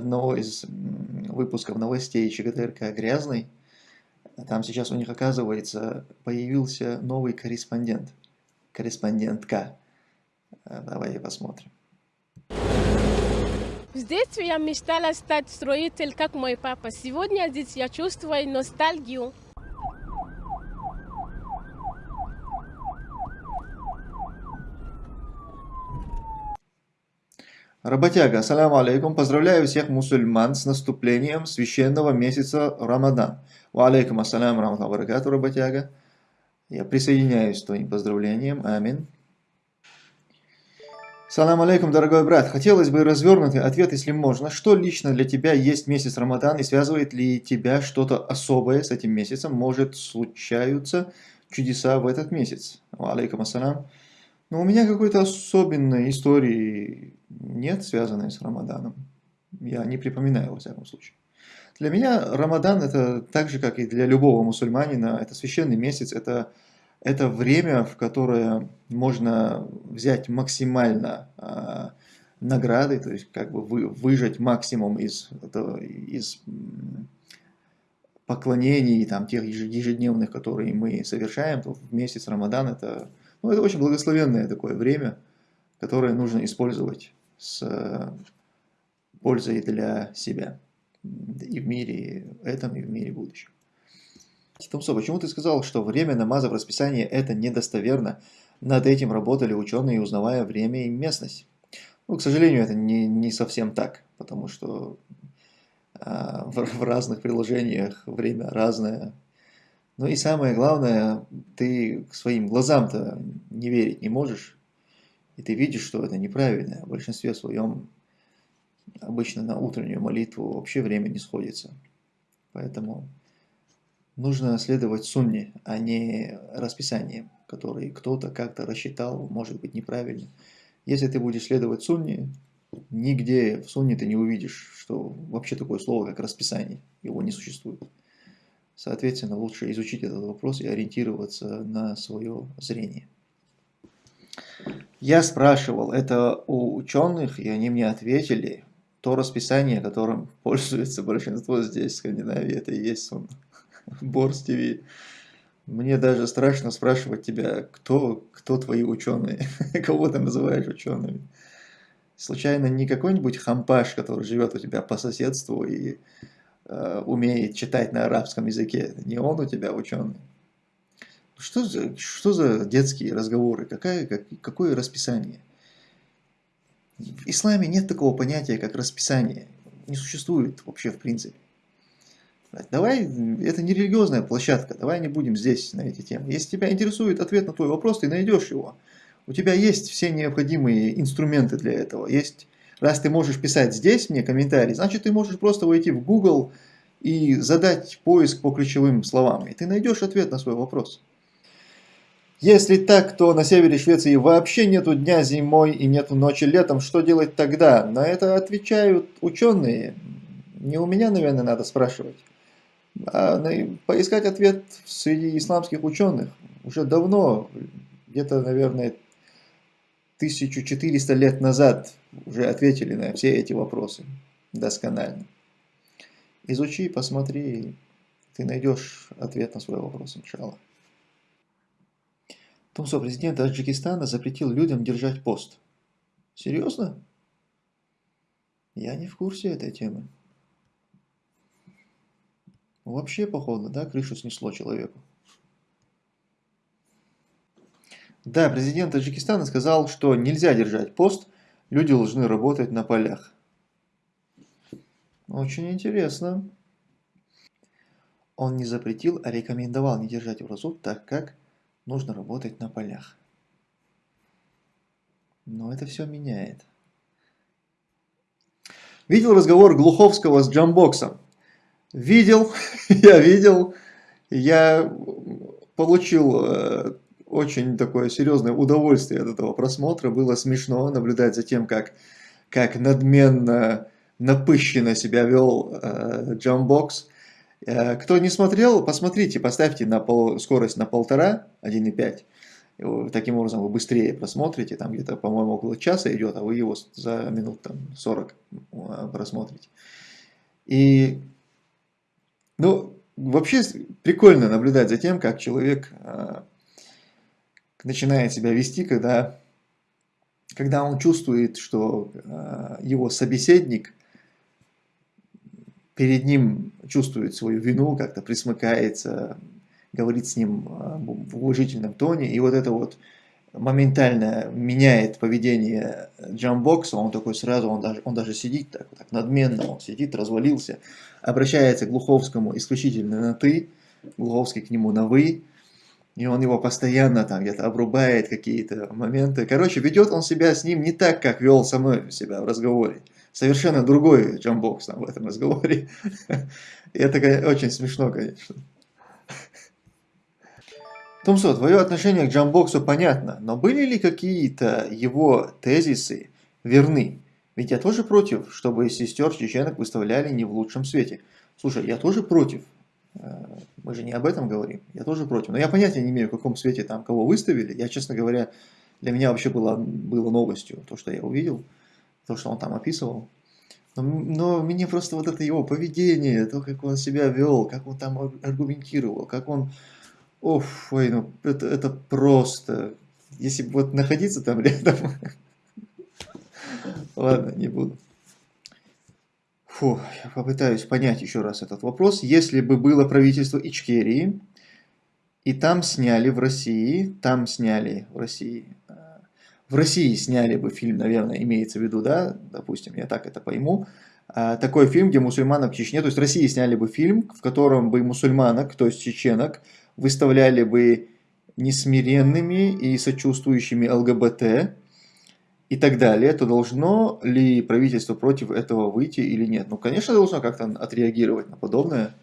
одного из выпусков новостей ЧГТРК «Грязный». Там сейчас у них, оказывается, появился новый корреспондент. Корреспондентка. Э, давайте посмотрим. В детстве я мечтала стать строителем, как мой папа. Сегодня здесь я чувствую ностальгию. Работяга, ассаляму алейкум, поздравляю всех мусульман с наступлением священного месяца Рамадан. Ва алейкум ассалям, раматаллаху баракату, работяга. Я присоединяюсь к твоим поздравлениям, амин. Салам алейкум, дорогой брат. Хотелось бы развернутый ответ, если можно. Что лично для тебя есть месяц Рамадан и связывает ли тебя что-то особое с этим месяцем? Может, случаются чудеса в этот месяц? Алейкум ассалам. Но у меня какой-то особенной истории нет, связанной с Рамаданом. Я не припоминаю, во всяком случае. Для меня Рамадан это так же, как и для любого мусульманина, это священный месяц, это, это время, в которое можно взять максимально э, награды, то есть как бы вы, выжать максимум из, это, из поклонений, там, тех ежедневных, которые мы совершаем, то в месяц Рамадан это ну, это очень благословенное такое время, которое нужно использовать с пользой для себя и в мире этом, и в мире будущем. Томсо, почему ты сказал, что время намаза в расписании это недостоверно? Над этим работали ученые, узнавая время и местность. Ну, к сожалению, это не, не совсем так, потому что а, в, в разных приложениях время разное, ну и самое главное, ты своим глазам-то не верить не можешь. И ты видишь, что это неправильно. В большинстве своем обычно на утреннюю молитву вообще время не сходится. Поэтому нужно следовать сунне, а не расписаниям, которые кто-то как-то рассчитал, может быть неправильно. Если ты будешь следовать сунне, нигде в сунне ты не увидишь, что вообще такое слово, как расписание. Его не существует. Соответственно, лучше изучить этот вопрос и ориентироваться на свое зрение. Я спрашивал это у ученых, и они мне ответили, то расписание, которым пользуется большинство здесь, в Скандинавии, это и есть сон. Борс ТВ. Мне даже страшно спрашивать тебя, кто, кто твои ученые, кого ты называешь учеными. Случайно не какой-нибудь хампаш, который живет у тебя по соседству и Э, умеет читать на арабском языке. Не он у тебя ученый. Что за, что за детские разговоры? Какая, как, какое расписание? В исламе нет такого понятия, как расписание. Не существует вообще в принципе. Давай, это не религиозная площадка, давай не будем здесь на эти темы. Если тебя интересует ответ на твой вопрос, ты найдешь его. У тебя есть все необходимые инструменты для этого. Есть Раз ты можешь писать здесь мне комментарий, значит ты можешь просто войти в Google и задать поиск по ключевым словам, и ты найдешь ответ на свой вопрос. Если так, то на севере Швеции вообще нету дня зимой и нету ночи летом, что делать тогда? На это отвечают ученые. Не у меня, наверное, надо спрашивать. А поискать ответ среди исламских ученых. Уже давно, где-то, наверное, 1400 лет назад уже ответили на все эти вопросы досконально. Изучи, посмотри, ты найдешь ответ на свой вопрос, иншаллах. Тумсо, президент Таджикистана запретил людям держать пост. Серьезно? Я не в курсе этой темы. Вообще, походу, да, крышу снесло человеку. Да, президент Таджикистана сказал, что нельзя держать пост, люди должны работать на полях. Очень интересно. Он не запретил, а рекомендовал не держать вразу, так как нужно работать на полях. Но это все меняет. Видел разговор Глуховского с Джамбоксом? Видел, я видел. Я получил э, очень такое серьезное удовольствие от этого просмотра. Было смешно наблюдать за тем, как, как надменно, напыщенно себя вел э, Джамбокс. Э, кто не смотрел, посмотрите, поставьте на пол, скорость на полтора, 1,5. Таким образом вы быстрее просмотрите, там где-то, по-моему, около часа идет, а вы его за минут там, 40 а, просмотрите. И, ну, вообще прикольно наблюдать за тем, как человек а, начинает себя вести, когда, когда он чувствует, что его собеседник перед ним чувствует свою вину, как-то присмыкается, говорит с ним а, в уважительном тоне, и вот это вот моментально меняет поведение джамбокса, он такой сразу, он даже, он даже сидит так, так надменно, он сидит, развалился, обращается к Глуховскому исключительно на «ты», Глуховский к нему на «вы», и он его постоянно там где-то обрубает какие-то моменты. Короче, ведет он себя с ним не так, как вел со мной себя в разговоре. Совершенно другой джамбокс там в этом разговоре. И это очень смешно, конечно. Томсо, твое отношение к джамбоксу понятно, но были ли какие-то его тезисы верны? Ведь я тоже против, чтобы сестер чеченок выставляли не в лучшем свете. Слушай, я тоже против. Э, мы же не об этом говорим. Я тоже против. Но я понятия не имею, в каком свете там кого выставили. Я, честно говоря, для меня вообще было, было новостью то, что я увидел, то, что он там описывал. Но, но мне просто вот это его поведение, то, как он себя вел, как он там аргументировал, как он Оф, ой, ну это, это просто... Если бы вот находиться там рядом... Ладно, не буду. Фу, я попытаюсь понять еще раз этот вопрос. Если бы было правительство Ичкерии, и там сняли в России, там сняли в России, в России сняли бы фильм, наверное, имеется в виду, да, допустим, я так это пойму, э, такой фильм, где мусульманок в Чечне, то есть в России сняли бы фильм, в котором бы мусульманок, то есть чеченок, выставляли бы несмиренными и сочувствующими ЛГБТ и так далее, то должно ли правительство против этого выйти или нет? Ну, конечно, должно как-то отреагировать на подобное.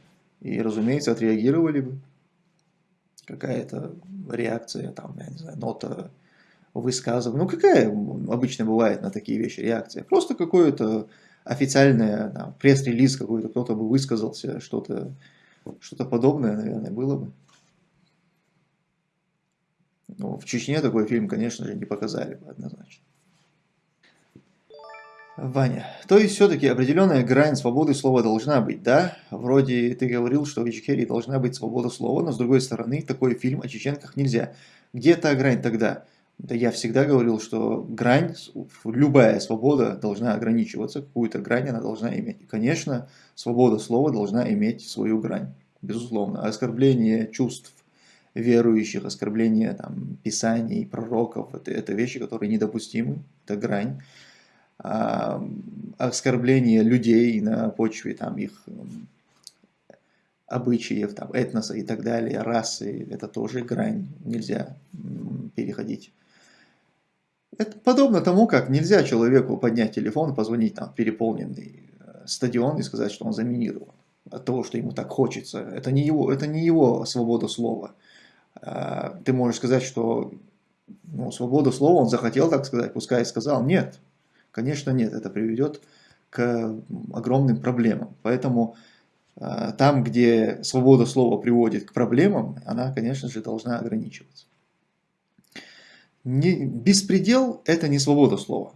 И, разумеется, отреагировали бы. Какая-то реакция, там, я не знаю, нота высказывания. Ну, какая обычно бывает на такие вещи реакция? Просто какое-то официальное пресс-релиз какой-то, кто-то бы высказался, что-то что, -то, подобное, наверное, было бы. Ну, в Чечне такой фильм, конечно же, не показали бы однозначно. Ваня, то есть все-таки определенная грань свободы слова должна быть, да? Вроде ты говорил, что в Ичкерии должна быть свобода слова, но с другой стороны, такой фильм о чеченках нельзя. Где та грань тогда? Да я всегда говорил, что грань, любая свобода должна ограничиваться, какую-то грань она должна иметь. И, конечно, свобода слова должна иметь свою грань, безусловно. Оскорбление чувств верующих, оскорбление там, писаний, пророков, это, это вещи, которые недопустимы, это грань. А, оскорбление людей на почве там, их обычаев, там, этноса и так далее, расы, это тоже грань, нельзя переходить. Это подобно тому, как нельзя человеку поднять телефон, позвонить там, в переполненный э, стадион и сказать, что он заминирован от того, что ему так хочется. Это не его, это не его свобода слова. А, ты можешь сказать, что ну, свободу слова он захотел так сказать, пускай сказал. Нет, конечно нет, это приведет к огромным проблемам. Поэтому а, там, где свобода слова приводит к проблемам, она, конечно же, должна ограничиваться. Не, беспредел – это не свобода слова.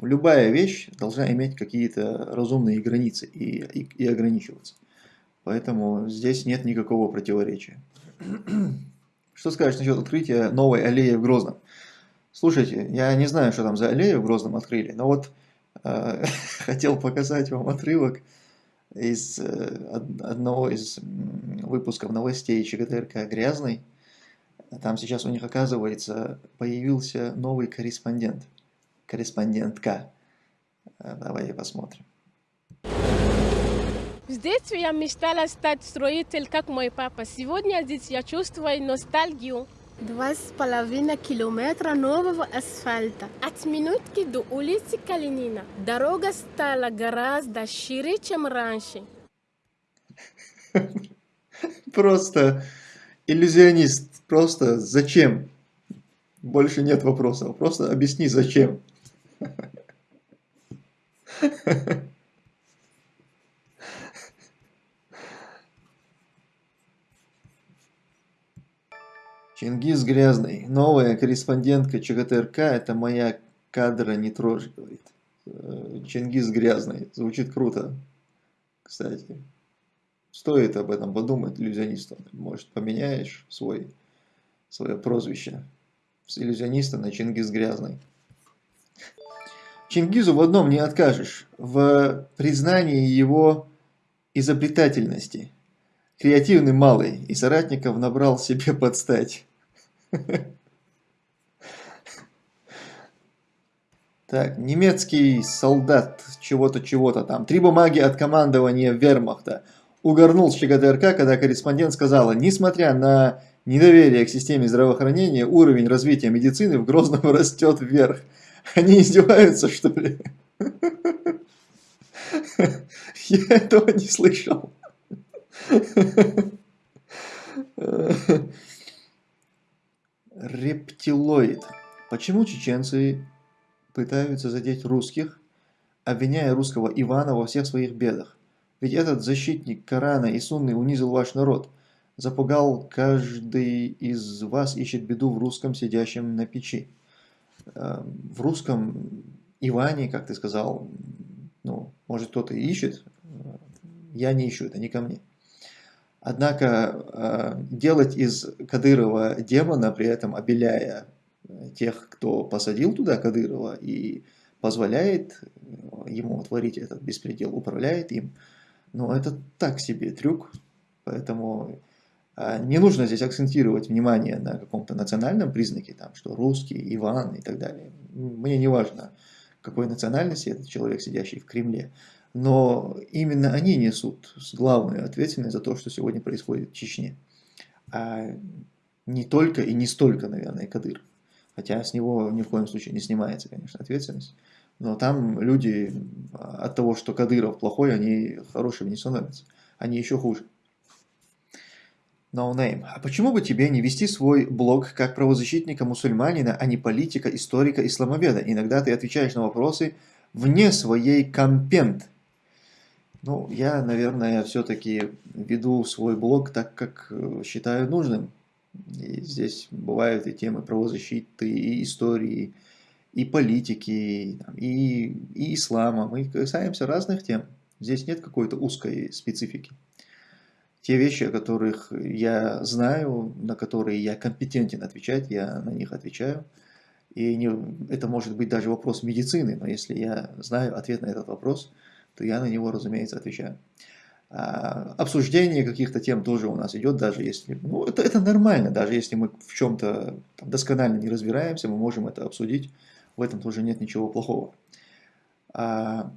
Любая вещь должна иметь какие-то разумные границы и, и, и ограничиваться. Поэтому здесь нет никакого противоречия. Что скажешь насчет открытия новой аллеи в Грозном? Слушайте, я не знаю, что там за аллею в Грозном открыли, но вот э, хотел показать вам отрывок из э, одного из выпусков новостей ЧГТРК «Грязный». Там сейчас у них, оказывается, появился новый корреспондент, корреспондентка. Э, давайте посмотрим. В детстве я мечтала стать строитель, как мой папа. Сегодня здесь я чувствую ностальгию. Два с половиной километра нового асфальта. От минутки до улицы Калинина. Дорога стала гораздо шире, чем раньше. Просто иллюзионист. Просто зачем? Больше нет вопросов. Просто объясни, зачем. Чингис Грязный. Новая корреспондентка ЧГТРК. Это моя кадра не трожь, говорит. Э, Чингис Грязный. Звучит круто. Кстати. Стоит об этом подумать иллюзионистам. Может, поменяешь свой, свое прозвище с иллюзиониста на Чингис Грязный. Чингизу в одном не откажешь. В признании его изобретательности. Креативный малый, и соратников набрал себе подстать. Так, немецкий солдат чего-то, чего-то там. Три бумаги от командования вермахта. Угорнул с ЧГТРК, когда корреспондент сказала, несмотря на недоверие к системе здравоохранения, уровень развития медицины в Грозном растет вверх. Они издеваются, что ли? Я этого не слышал. Рептилоид. Почему чеченцы пытаются задеть русских, обвиняя русского Ивана во всех своих бедах? Ведь этот защитник Корана и Сунны унизил ваш народ. Запугал каждый из вас ищет беду в русском, сидящем на печи. Э, в русском Иване, как ты сказал, ну, может кто-то ищет, я не ищу, это не ко мне. Однако э, делать из Кадырова демона, при этом обеляя тех, кто посадил туда Кадырова и позволяет ему творить этот беспредел, управляет им, ну это так себе трюк, поэтому э, не нужно здесь акцентировать внимание на каком-то национальном признаке, там, что русский, Иван и так далее. Мне не важно, какой национальности этот человек, сидящий в Кремле но именно они несут главную ответственность за то, что сегодня происходит в Чечне. А не только и не столько, наверное, Кадыров. Хотя с него ни в коем случае не снимается, конечно, ответственность. Но там люди от того, что Кадыров плохой, они хорошими не становятся. Они еще хуже. No name. А почему бы тебе не вести свой блог как правозащитника-мусульманина, а не политика, историка, исламоведа? Иногда ты отвечаешь на вопросы вне своей компент ну, я, наверное, все-таки веду свой блог так, как э, считаю нужным. И здесь бывают и темы правозащиты, и истории, и политики, и, и ислама. Мы касаемся разных тем. Здесь нет какой-то узкой специфики. Те вещи, о которых я знаю, на которые я компетентен отвечать, я на них отвечаю. И не, это может быть даже вопрос медицины, но если я знаю ответ на этот вопрос – то я на него, разумеется, отвечаю. А, обсуждение каких-то тем тоже у нас идет, даже если... Ну, это, это нормально, даже если мы в чем-то досконально не разбираемся, мы можем это обсудить. В этом тоже нет ничего плохого. А,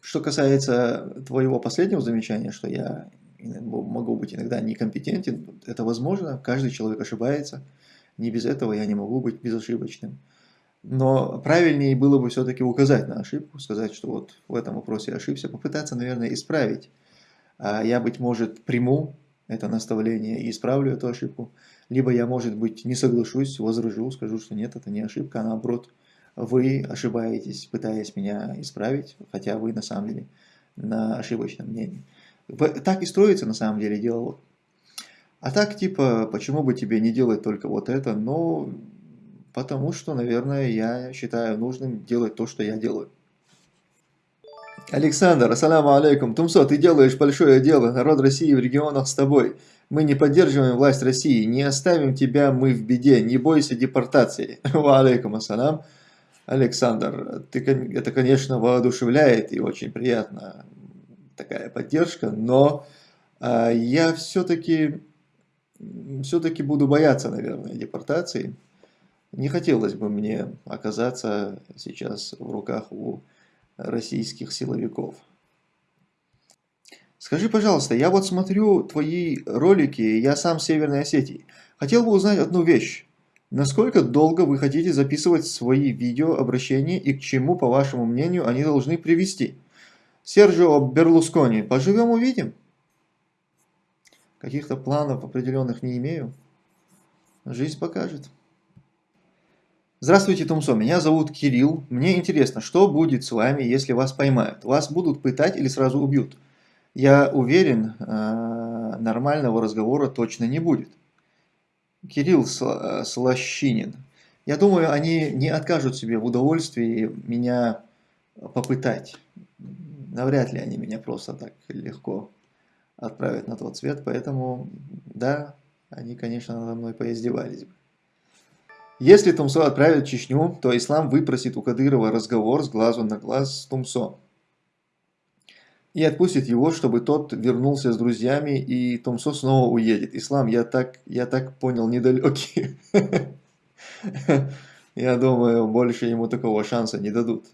что касается твоего последнего замечания, что я могу быть иногда некомпетентен, это возможно, каждый человек ошибается. Не без этого я не могу быть безошибочным. Но правильнее было бы все-таки указать на ошибку, сказать, что вот в этом вопросе я ошибся, попытаться, наверное, исправить. А я, быть может, приму это наставление и исправлю эту ошибку. Либо я, может быть, не соглашусь, возражу, скажу, что нет, это не ошибка, а наоборот, вы ошибаетесь, пытаясь меня исправить, хотя вы на самом деле на ошибочном мнении. Так и строится на самом деле диалог. А так, типа, почему бы тебе не делать только вот это, но Потому что, наверное, я считаю нужным делать то, что я делаю. Александр, ассаламу алейкум. Тумсо, ты делаешь большое дело. Народ России в регионах с тобой. Мы не поддерживаем власть России. Не оставим тебя мы в беде. Не бойся депортации. Ва алейкум ассалам. Александр, ты, это, конечно, воодушевляет и очень приятно такая поддержка, но э, я все-таки все-таки буду бояться, наверное, депортации. Не хотелось бы мне оказаться сейчас в руках у российских силовиков. Скажи, пожалуйста, я вот смотрю твои ролики, я сам с Северной Осетии. Хотел бы узнать одну вещь. Насколько долго вы хотите записывать свои видеообращения и к чему, по вашему мнению, они должны привести? Серджио Берлускони, поживем увидим. Каких-то планов определенных не имею. Жизнь покажет. Здравствуйте, Тумсо, меня зовут Кирилл. Мне интересно, что будет с вами, если вас поймают? Вас будут пытать или сразу убьют? Я уверен, э, нормального разговора точно не будет. Кирилл э, Слащинин. Я думаю, они не откажут себе в удовольствии меня попытать. Навряд ли они меня просто так легко отправят на тот свет, поэтому, да, они, конечно, надо мной поиздевались бы. Если Тумсо отправят в Чечню, то ислам выпросит у Кадырова разговор с глазу на глаз с Тумсо. И отпустит его, чтобы тот вернулся с друзьями, и Тумсо снова уедет. Ислам, я так, я так понял, недалекий. Я думаю, больше ему такого шанса не дадут.